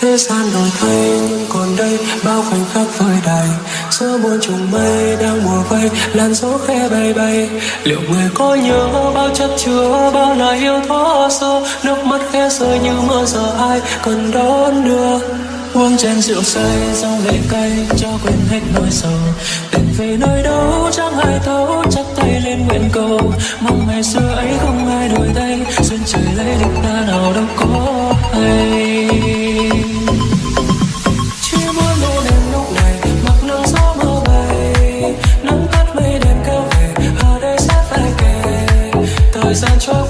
thế gian đổi thay nhưng còn đây bao khoảnh khắc vơi đầy giữa buồn trùng mây đang mùa vây, làn gió khẽ bay bay. Liệu người có nhớ bao chất chứa, bao lời yêu thó sơ nước mắt khẽ rơi như mưa, giờ ai cần đón đưa? Uống chén rượu say rau lệ cay, cho quên hết nỗi sầu. Tình về nơi đâu chẳng ai thấu chắc tay lên nguyện cầu. Mong ngày xưa ấy không ai đổi tay duyên trời lấy định ta nào đâu có hay. Is?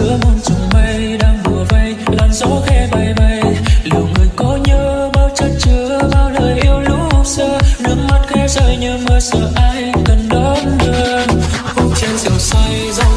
giữa muôn trùng mây đang bùa vây, làn gió khẽ bay bay. Liệu người có nhớ bao chất chứa, bao lời yêu lúc xưa? Nước mắt khẽ rơi như mưa, sợ ai cần đón đưa? Khúc trên rượu say ra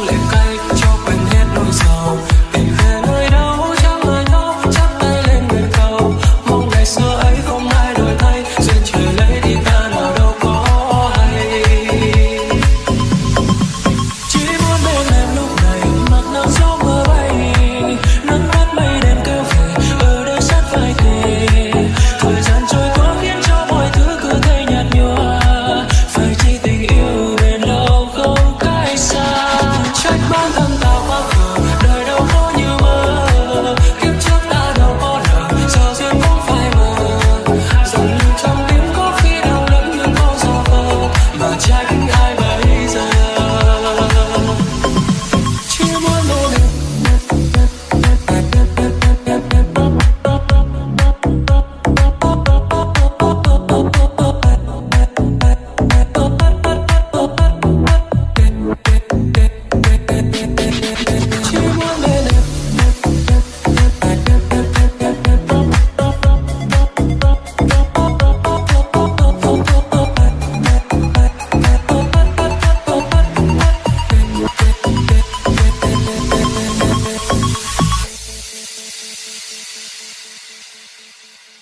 Halber Riese. Thank you.